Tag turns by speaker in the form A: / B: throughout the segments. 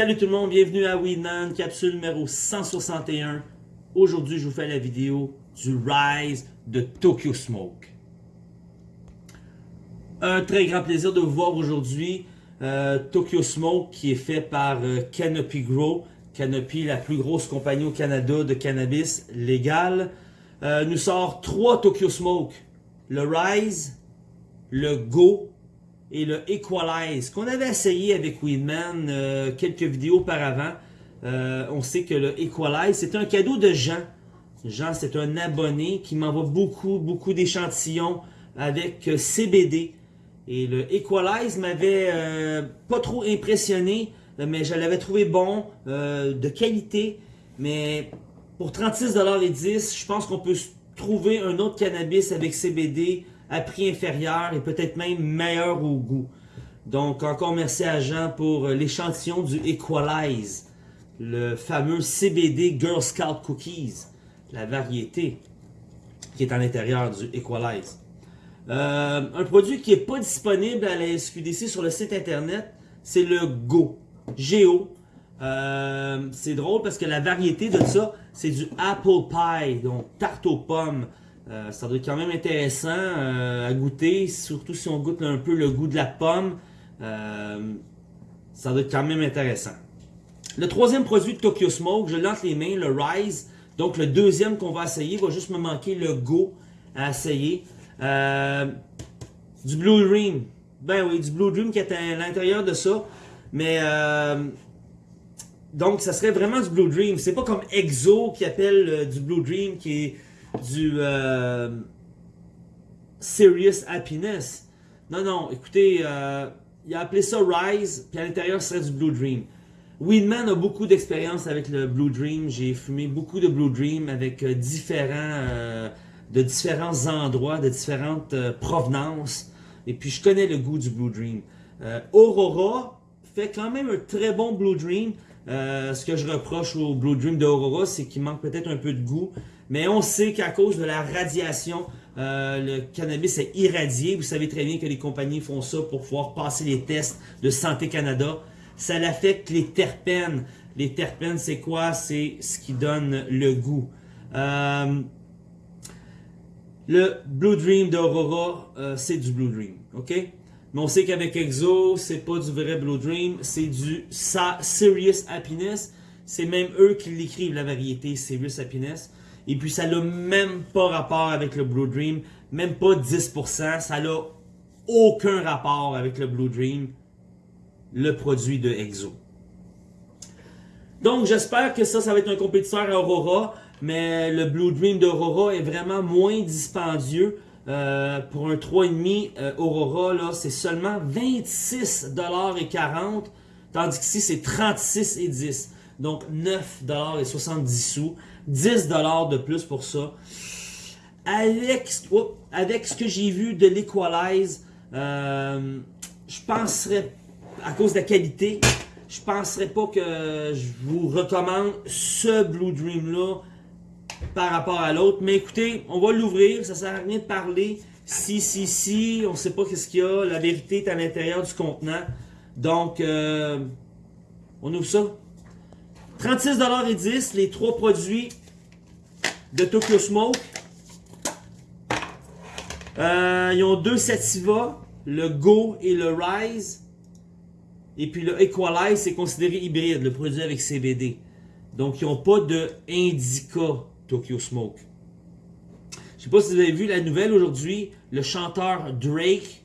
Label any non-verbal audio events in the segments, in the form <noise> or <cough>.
A: Salut tout le monde, bienvenue à Weedman, capsule numéro 161. Aujourd'hui, je vous fais la vidéo du Rise de Tokyo Smoke. Un très grand plaisir de vous voir aujourd'hui. Euh, Tokyo Smoke qui est fait par euh, Canopy Grow. Canopy, la plus grosse compagnie au Canada de cannabis légal. Euh, nous sort trois Tokyo Smoke. Le Rise, le Go et le Equalize, qu'on avait essayé avec Weedman euh, quelques vidéos auparavant. Euh, on sait que le Equalize, c'est un cadeau de Jean. Jean, c'est un abonné qui m'envoie beaucoup, beaucoup d'échantillons avec euh, CBD. Et le Equalize m'avait pas trop impressionné, mais je l'avais trouvé bon, de qualité. Mais pour 36$ et 10, je pense qu'on peut trouver un autre cannabis avec CBD à prix inférieur et peut-être même meilleur au goût. Donc encore merci à Jean pour l'échantillon du Equalize, le fameux CBD Girl Scout Cookies, la variété qui est à l'intérieur du Equalize. Euh, un produit qui n'est pas disponible à la SQDC sur le site internet, c'est le Go. Géo. Euh, c'est drôle parce que la variété de ça, c'est du Apple Pie, donc tarte aux pommes. Euh, ça doit être quand même intéressant euh, à goûter, surtout si on goûte un peu le goût de la pomme. Euh, ça doit être quand même intéressant. Le troisième produit de Tokyo Smoke, je lance les mains, le Rise. Donc le deuxième qu'on va essayer, va juste me manquer le Go à essayer. du Blue Dream. Ben oui, du Blue Dream qui est à l'intérieur de ça. Mais donc ça serait vraiment du Blue Dream. C'est pas comme Exo qui appelle du Blue Dream qui est du euh, Serious Happiness. Non, non, écoutez, euh, il a appelé ça Rise, puis à l'intérieur, ce serait du Blue Dream. Weedman a beaucoup d'expérience avec le Blue Dream. J'ai fumé beaucoup de Blue Dream avec euh, différents, de différents endroits, de différentes provenances. Et puis, je connais le goût du Blue Dream. Aurora fait quand même un très bon Blue Dream. Ce que je reproche au Blue Dream de Aurora, c'est qu'il manque peut-être un peu de goût. Mais on sait qu'à cause de la radiation, euh, le cannabis est irradié. Vous savez très bien que les compagnies font ça pour pouvoir passer les tests de Santé Canada. Ça affecte les terpènes. Les terpènes, c'est quoi? C'est ce qui donne le goût. Euh, le Blue Dream d'Aurora, euh, c'est du Blue Dream. OK? Mais on sait qu'avec Exo, c'est pas du vrai Blue Dream, c'est du Serious Happiness. C'est même eux qui l'écrivent, la variété Serious Happiness. Et puis ça n'a même pas rapport avec le Blue Dream, même pas 10%, ça n'a aucun rapport avec le Blue Dream, le produit de Exo. Donc j'espère que ça, ça va être un compétiteur à Aurora, mais le Blue Dream d'Aurora est vraiment moins dispendieux. Euh, pour un 3,5 euh, Aurora, là, c'est seulement 26,40$, tandis qu'ici c'est 36,10$. Donc 9,70$ sous. 10$ de plus pour ça. Avec, avec ce que j'ai vu de l'Equalize, euh, je penserais, à cause de la qualité, je penserais pas que je vous recommande ce Blue Dream là par rapport à l'autre. Mais écoutez, on va l'ouvrir, ça sert à rien de parler. Si, si, si, on sait pas qu'est-ce qu'il y a. La vérité est à l'intérieur du contenant. Donc, euh, on ouvre ça. 36,10$, les trois produits de Tokyo Smoke. Euh, ils ont deux Sativa, le Go et le Rise. Et puis le Equalize, c'est considéré hybride, le produit avec CBD. Donc, ils n'ont pas de Indica Tokyo Smoke. Je sais pas si vous avez vu la nouvelle aujourd'hui. Le chanteur Drake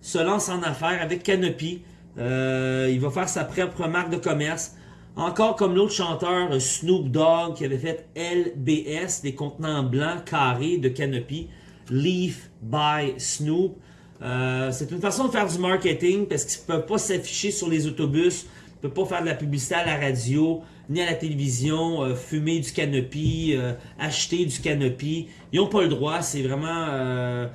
A: se lance en affaires avec Canopy. Euh, il va faire sa propre marque de commerce. Encore comme l'autre chanteur Snoop Dogg qui avait fait LBS, des contenants blancs carrés de Canopy, Leaf by Snoop. Euh, c'est une façon de faire du marketing parce qu'ils ne peuvent pas s'afficher sur les autobus, ils ne peuvent pas faire de la publicité à la radio, ni à la télévision, euh, fumer du Canopy, acheter du Canopy. Ils n'ont pas le droit, c'est vraiment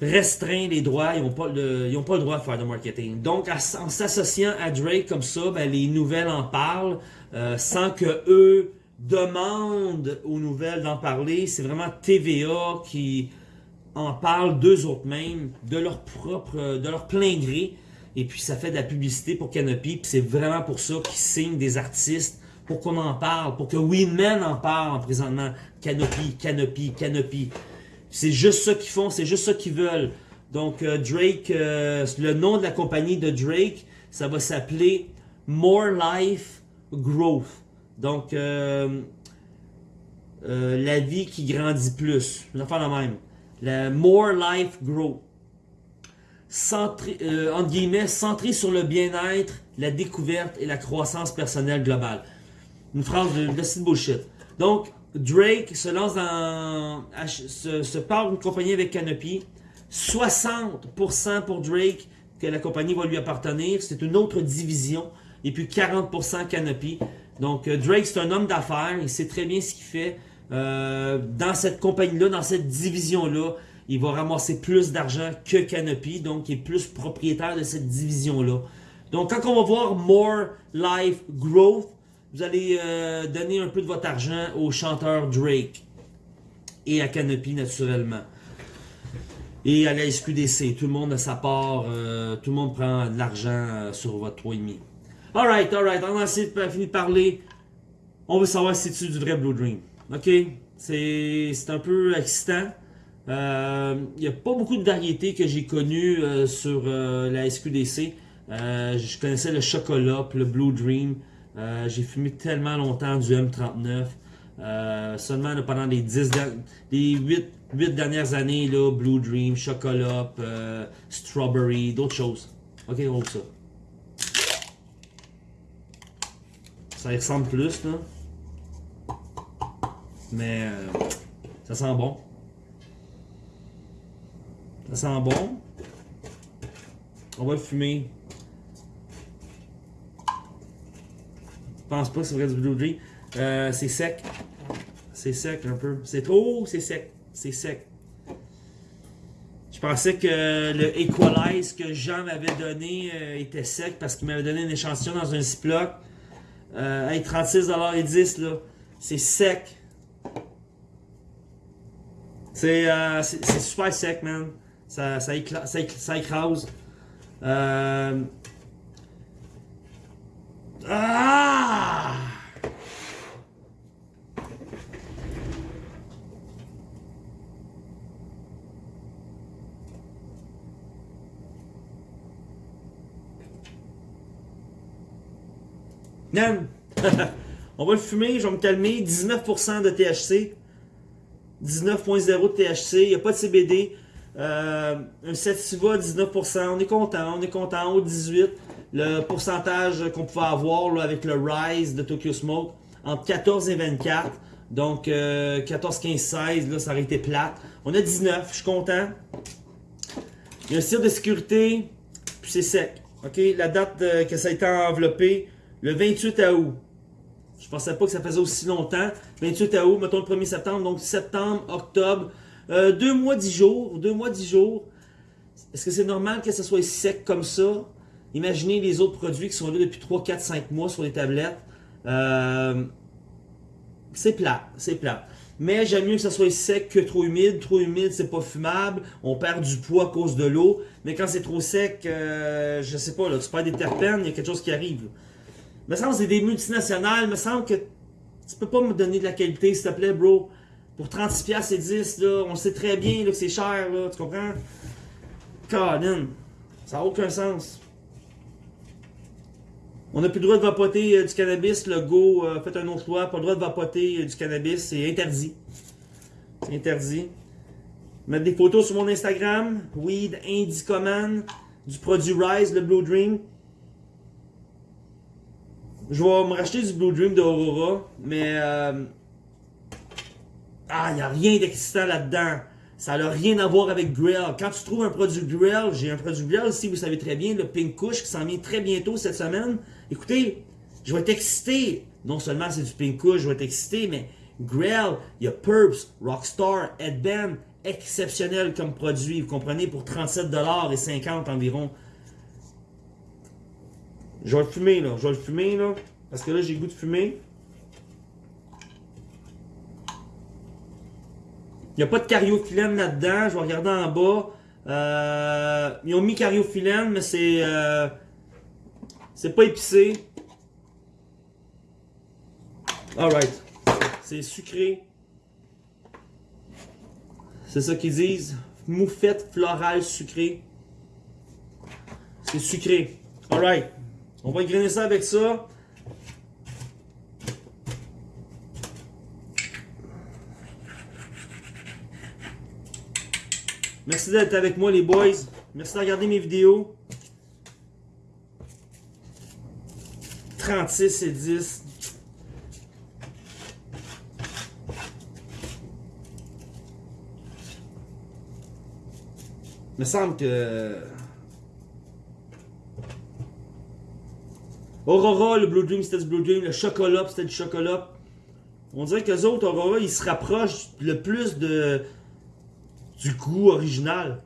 A: restreint les droits, ils n'ont pas, le, pas le droit de faire de marketing. Donc, en s'associant à Drake comme ça, ben, les nouvelles en parlent, euh, sans que eux demandent aux nouvelles d'en parler. C'est vraiment TVA qui en parle d'eux autres mêmes, de leur propre, de leur plein gré. Et puis ça fait de la publicité pour Canopy. Puis c'est vraiment pour ça qu'ils signent des artistes pour qu'on en parle, pour que Winman en parle en présentement. Canopy, Canopy, Canopy. C'est juste ça qu'ils font, c'est juste ça qu'ils veulent. Donc euh, Drake, euh, le nom de la compagnie de Drake, ça va s'appeler More Life Growth. Donc euh, la vie qui grandit plus. Je vais faire la même. La More Life Growth. Centré, entre guillemets, centré sur le bien-être, la découverte et la croissance personnelle globale. Une phrase de, de bullshit. Donc, Drake se lance dans. se, se parle d'une compagnie avec Canopy. 60% pour Drake que la compagnie va lui appartenir. C'est une autre division. Et puis 40% Canopy. Donc euh, Drake, c'est un homme d'affaires. Il sait très bien ce qu'il fait. Euh, dans cette compagnie-là, dans cette division-là, il va ramasser plus d'argent que Canopy. Donc, il est plus propriétaire de cette division-là. Donc, quand on va voir More Life Growth, vous allez euh, donner un peu de votre argent au chanteur Drake et à Canopy naturellement. Et à la SQDC, tout le monde a sa part, euh, tout le monde prend de l'argent euh, sur votre 3,5. Alright, alright, on a fini de parler. On veut savoir si c'est du vrai Blue Dream. Ok? C'est un peu excitant. Il n'y a pas beaucoup de variétés que j'ai connues sur la SQDC. je connaissais le chocolat, le Blue Dream. Euh, j'ai fumé tellement longtemps du M39. Euh, seulement pendant les 10 les 8, 8, dernières années, là, Blue Dream, Chocolat, euh, Strawberry, d'autres choses. Ok, on ça. Ça y ressemble plus, là. Mais ça sent bon. Ça sent bon. On va le fumer. pense pas que c'est vrai du Blue Dream. Euh, c'est sec. C'est sec un peu. C'est trop, c'est sec. C'est sec. Je pensais que le Equalize que Jean m'avait donné euh, était sec parce qu'il m'avait donné une échantillon dans un Ziploc. Euh, hey, 36,10$ là. C'est sec. C'est euh, super sec, man. Ça, ça, ça, ça écrase. Euh, ah! <laughs> On va le fumer, je vais me calmer. 19% de THC. 19.0 de THC. Il n'y a pas de CBD. Euh, un Sativa, 19%. On est content, on est content. Haut 18 le pourcentage qu'on pouvait avoir avec le Rise de Tokyo Smoke entre 14 et 24. Donc 14, 15, 16, là, ça aurait été plate. On a 19, je suis content. Il y a un cire de sécurité, puis c'est sec. OK, la date que ça a été enveloppé, le 28 août. Je pensais pas que ça faisait aussi longtemps. 28 août, mettons le 1er septembre, donc septembre, octobre. Euh, deux mois, dix jours. Deux mois, dix jours. Est-ce que c'est normal que ça soit sec comme ça? Imaginez les autres produits qui sont là depuis 3, 4, 5 mois sur les tablettes. Euh, c'est plat, c'est plat. Mais j'aime mieux que ça soit sec que trop humide. Trop humide, c'est pas fumable. On perd du poids à cause de l'eau. Mais quand c'est trop sec, euh, je sais pas, là, tu perds des terpènes, il y a quelque chose qui arrive. Il me semble que c'est des multinationales. Il me semble que tu peux pas me donner de la qualité, s'il te plaît, bro. Pour 36$ et 10, là, on sait très bien que c'est cher, là, tu comprends? Colin, ça n'a aucun sens. On n'a plus le droit de vapoter euh, du cannabis. Le Go a fait un autre loi. Pas le droit de vapoter euh, du cannabis. C'est interdit. C'est interdit. Mettre des photos sur mon Instagram. Weed Indicoman. Du produit Rise, le Blue Dream. Je vais me racheter du Blue Dream d'Aurora. Mais... Ah, il n'y a rien d'excitant là-dedans. Ça n'a rien à voir avec Grill. Quand tu trouves un produit Grill, j'ai un produit Grill ici, vous savez très bien, le Pink Kush qui s'en vient très bientôt cette semaine. Écoutez, je vais être excité. Non seulement c'est du Pink Kush, je vais être excité, mais Grill, il y a Purps, Rockstar, Headband, exceptionnel comme produit, vous comprenez, pour 37$ et 50 environ. Je vais le fumer, là. Je vais le fumer, là. Parce que là, j'ai goût de fumer. Il n'y a pas de cariophyllène là-dedans. Je vais regarder en bas. Euh, ils ont mis cariophyllène, mais c'est euh, c'est pas épicé. Alright. C'est sucré. C'est ça qu'ils disent. Moufette florale sucrée. C'est sucré. Alright. On va grainer ça avec ça. Merci d'être avec moi les boys. Merci de regarder mes vidéos. 36 et 10. Il me semble que... Aurora, le Blue Dream, c'était du Blue Dream. Le chocolat, c'était du chocolat. On dirait que les autres, Aurora, ils se rapprochent le plus de du goût original.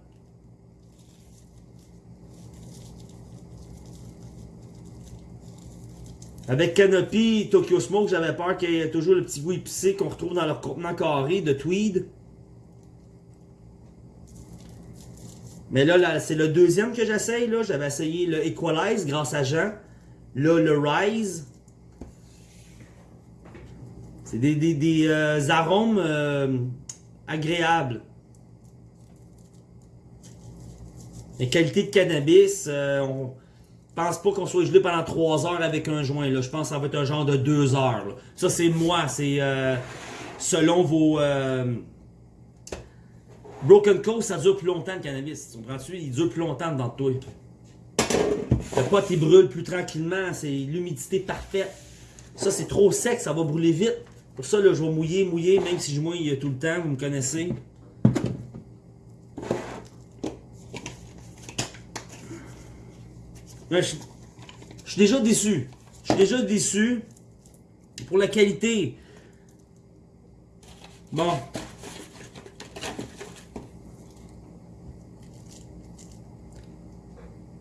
A: Avec Canopy, Tokyo Smoke, j'avais peur qu'il y ait toujours le petit goût épicé qu'on retrouve dans leur contenant carré de tweed. Mais là, c'est le deuxième que j'essaye. J'avais essayé le Equalize grâce à Jean. Là, le Rise. C'est des, euh, arômes euh, agréables. Les qualités de cannabis, euh, on pense pas qu'on soit gelé pendant 3 heures avec un joint. Là. Je pense que ça va être un genre de 2 heures. Ça, c'est moi. C'est euh, selon vos... Euh, Broken Coast, ça dure plus longtemps le cannabis. Tu comprends-tu? Il dure plus longtemps dans toi. Le pot, il brûle plus tranquillement. C'est l'humidité parfaite. Ça, c'est trop sec. Ça va brûler vite. Pour ça, là, je vais mouiller, mouiller, même si je mouille tout le temps. Vous me connaissez. Je, suis déjà déçu. Je suis déjà déçu pour la qualité. Bon.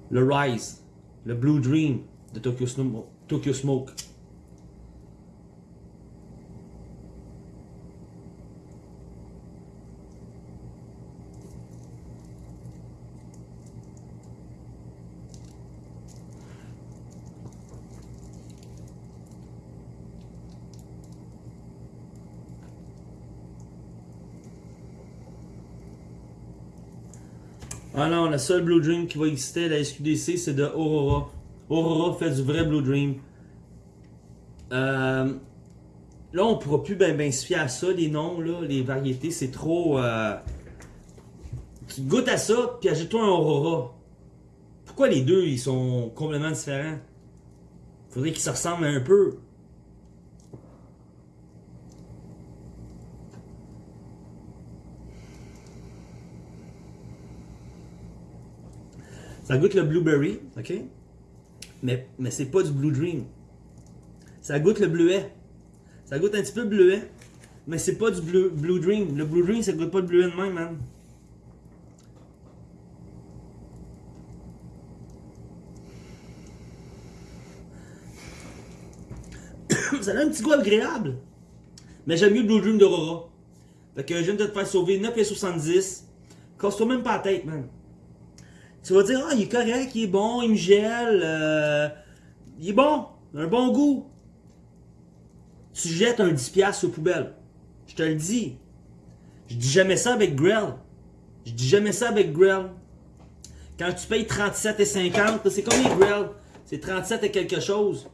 A: Le Rise, le Blue Dream de Tokyo, Tokyo Smoke. Ah non, la seule Blue Dream qui va exister à la SQDC, c'est de Aurora. Aurora fait du vrai Blue Dream. Euh, là, on pourra plus ben, ben se à ça, les noms, là, les variétés, c'est trop... Euh, tu goûtes à ça, puis ajoute-toi un Aurora. Pourquoi les deux, ils sont complètement différents? Faudrait qu'ils se ressemblent un peu. Ça goûte le blueberry, ok? Mais, mais c'est pas du blue dream. Ça goûte le bleuet. Ça goûte un petit peu le bleuet. Mais c'est pas du blue, dream. Le blue dream, ça goûte pas le bleuet de même, man. <coughs> ça a un petit goût agréable. Mais j'aime mieux le Blue Dream d'Aurora. Fait que je viens de te faire sauver 9,70$. Casse-toi même pas la tête, man. Tu vas dire, ah, il est correct, il est bon, il me gèle, euh, il est bon, un bon goût. Tu jettes un 10$ aux poubelles. Je te le dis. Je dis jamais ça avec Grill. Je dis jamais ça avec Grill. Quand tu payes 37,50, c'est comme les Grill. C'est 37 et quelque chose.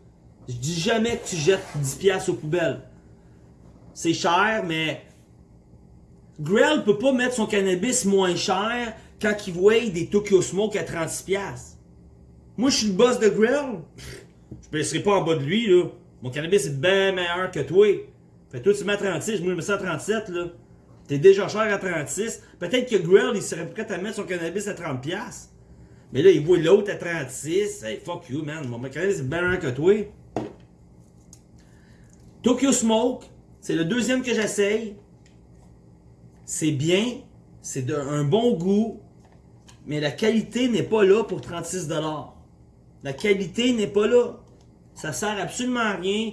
A: Je dis jamais que tu jettes 10$ aux poubelles. C'est cher, mais Grill peut pas mettre son cannabis moins cher quand ils voient des Tokyo Smoke à 36$. Moi, je suis le boss de Grill. Je ne baisserai pas en bas de lui, là. Mon cannabis est bien meilleur que toi. Fait toi, tu mets à 36, moi, je mets ça à 37, là. T'es déjà cher à 36. Peut-être que Grill, il serait prêt à mettre son cannabis à 30$. Mais là, il voit l'autre à 36. Hey, fuck you, man. Mon cannabis est bien meilleur que toi. Tokyo Smoke, c'est le deuxième que j'essaye. C'est bien. C'est d'un bon goût mais la qualité n'est pas là pour 36$. La qualité n'est pas là. Ça sert absolument à rien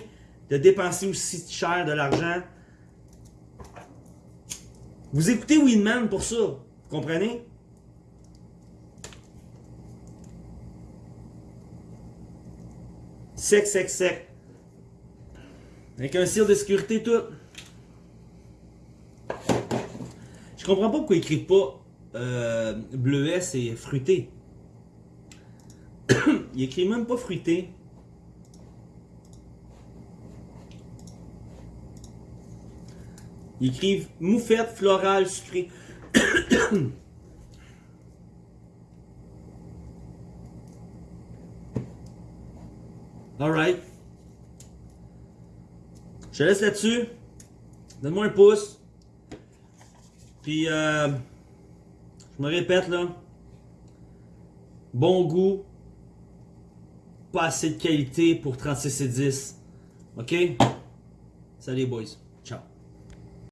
A: de dépenser aussi cher de l'argent. Vous écoutez Winman pour ça, vous comprenez? Sec, sec, sec. Avec un cire de sécurité, tout. Je comprends pas pourquoi ils crient pas euh, bleuet, c'est fruité. <coughs> il écrit même pas fruité. Ils écrivent moufette florale sucrée. <coughs> Alright. Je te laisse là-dessus. Donne-moi un pouce. Puis, euh, je me répète là. Bon goût. Pas assez de qualité pour 36 et 10. OK? Salut boys.